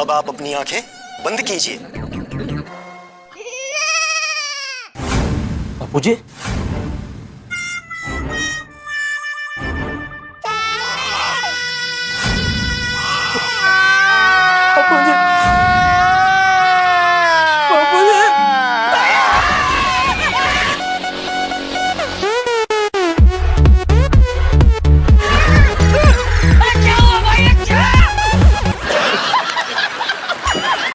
अब आप अपनी आँखें बंद कीजिए। बापू जी बापू जी